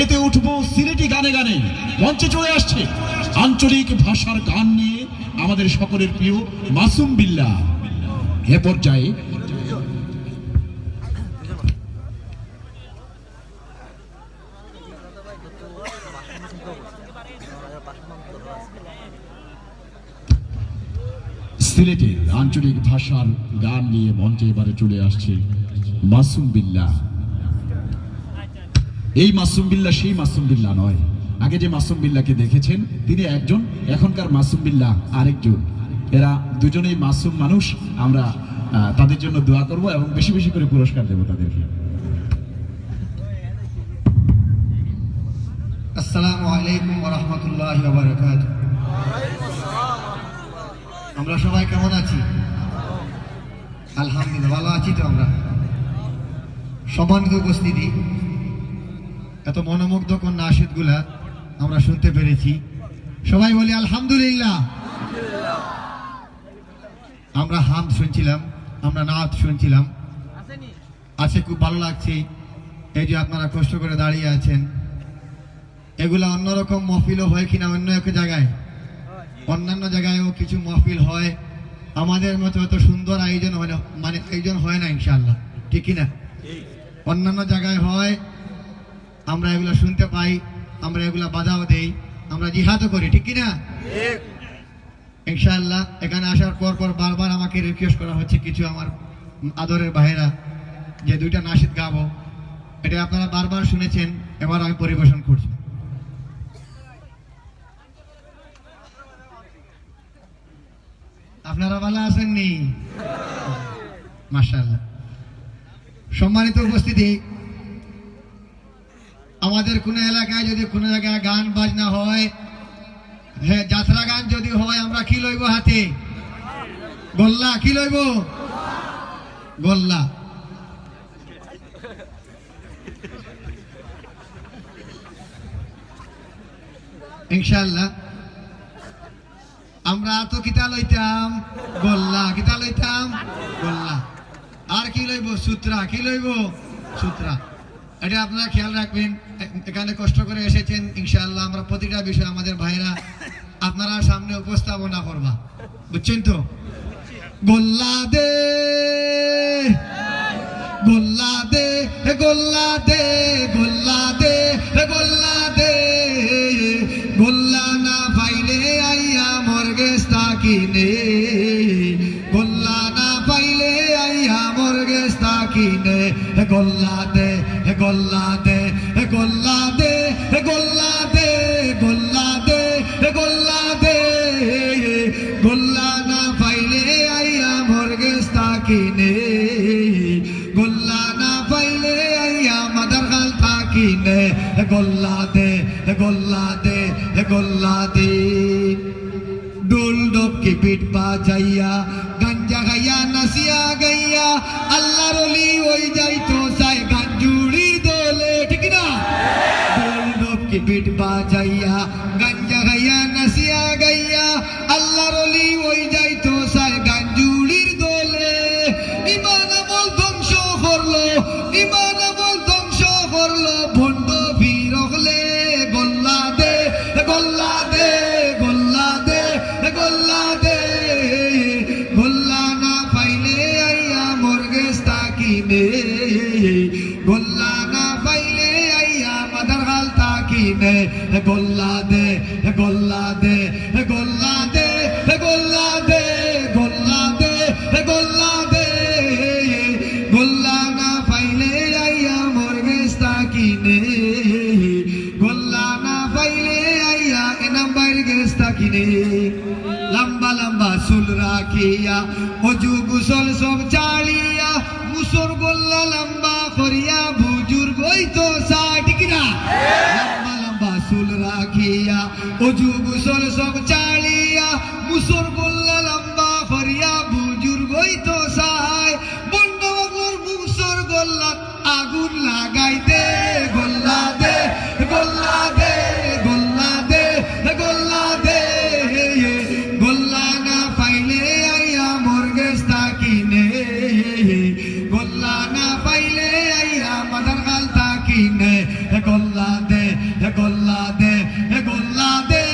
মেতে উঠবো সিলেটি গানে গানে। মঞ্চে চলে আসছে আঞ্চলিক ভাষার গান নিয়ে আমাদের সকলের প্রিয় মাসুম বিল্লা। এ পর্যায়ে সিলেটের আঞ্চলিক ভাষার গান নিয়ে মঞ্চে এবারে চলে আসছে মাসুম বিল্লা। এই মাসুম বিল্লা সেই মাসুম বিল্লা নয়। আগে যে মাসুম বিল্লাকে দেখেছেন, তিনি একজন, এখনকার মাসুম বিল্লা আরেকজন। এরা দুজনেই মাসুম মানুষ, আমরা তাদের জন্য দোয়া করব এবং বেশি বেশি করে পুরস্কার দেব তাদেরকে। আমরা সবাই কেমন আছি? আলহামদুলিল্লাহ, ভালো আছি তো আমরা। সম্মানিত উপস্থিতি এত মনোমুগ্ধকর নাশিদগুলা আমরা শুনতে পেরেছি। সবাই বলি, আলহামদুলিল্লাহ। আমরা হাম শুনছিলাম, আমরা নাচ শুনছিলাম। আছে খুব ভালো লাগছে। এই যে আপনারা কষ্ট করে দাঁড়িয়ে আছেন। এগুলা অন্যরকম মহফিলও হয় কিনা অন্য এক জায়গায়? অন্যান্য জায়গায়ও কিছু মহফিল হয়। আমাদের মতো এত সুন্দর আয়োজন হয় না মানে আয়োজন হয় না ইনশাল্লাহ ঠিক কিনা? অন্যান্য জায়গায় হয়। আমরা এগুলা শুনতে পাই আমরা এগুলা বাধাও দেই আমরা জিহাদও করি ঠিক কিনা? ইনশাআল্লাহ এখানে আসার পর পর বারবার আমাকে রিকোয়েস্ট করা হচ্ছে কিছু আমার আদরের ভাইরা যে দুইটা নাসিদ গাবো। এটা আপনারা বারবার শুনেছেন এবার আমি পরিবেশন করছি। আপনারা ভালো আছেননি? মাশাআল্লাহ। সম্মানিত উপস্থিতি আমাদের কোন এলাকায় যদি কোনো জায়গায় গান বাজনা হয় হ্যাঁ যাত্রা গান যদি হয়, আমরা কি লইব হাতে? গোল্লা, কি লইব? গোল্লা। ইনশাল্লাহ আমরা তো কিতা লইতাম? গোল্লা, কিতা লইতাম? গোল্লা। আর কি লইব? সূত্রা, কি লইব? সূত্রা। এটা আপনারা খেয়াল রাখবেন এখানে কষ্ট করে এসেছেন, ইনশাআল্লাহ আমরা প্রতিটা বিষয় আমাদের ভাইরা আপনারা সামনে উপস্থাপনা করবা। বুঝছেন তো? গোল্লা দে গোল্লা দে গোল্লা দে গোল্লা দে গোল্লা দে গোল্লা না পাইলে আইয়া মর্গেস তাকিনে গোল্লা না পাইলে আইয়া মর্গেস তাকিনে হে গোল্লা দে গোল্লা দে হে গোল্লা দে হে গোল্লা দে গোল্লা দে হে গোল্লা দে। গোল্লা না পাইলে আইয়া মর্গেস তাকিনে গোল্লা না পাইলে আইয়া মাদার খাল তাকিনে হে গোল্লা দে হে গোল্লা দে হে গোল্লা দে। ডোল ডোব কি পিঠ বাজাইয়া, গাঞ্জা গাইয়া নাসিয়া গাইয়া, আল্লাহর ওই যাইতো পিঠ বাজাইয়া গাঞ্জা গাইয়া নাসিয়া গাইয়া আল্লাহর অলি ওই যাইতো সাই গাঞ্জুড়ির দোলে। ইমান আমল ধ্বংস করল, ইমান দে গোল্লা দে গোল্লা দে গোল্লা দে গোল্লা দে গোল্লা দে। গোল্লা না পাইলে আইয়া মর্গেস তাকিনে গোল্লা না পাইলে আইয়া এনাম বাইরে গেস তাকিনে লম্বা লম্বা চুল রাখিয়া অজু গুসল সব অজু গুসল সব চালিয়া, মুসর গোল্লা লম্বা করিয়া বুজুর্গ ওই তো সাহায়। বন্ডবগর মুসর গোল্লা, আগুন লাগাই দে, গোল্লা দে গোল্লা দে গোল্লা দে গোল্লা দে গোল্লা না পাইলে আইয়া মর্গেস তাকিনে গোল্লা না পাইলে আইয়া মাদার গাল তাকিনে গোল্লা দে গোল্লা দে গোল্লা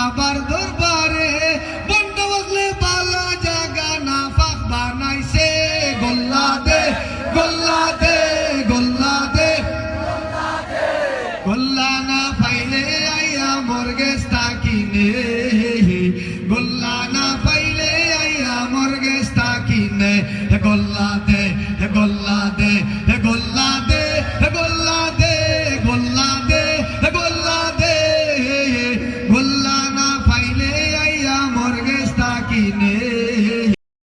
বাবার দরবারে, বন্ধ বসলে ভালো জায়গা না ফাঁক বানাইছে। গোল্লা দে গোল্লা দে গোল্লা দে। গোল্লা না পাইলে আইয়া মর্গে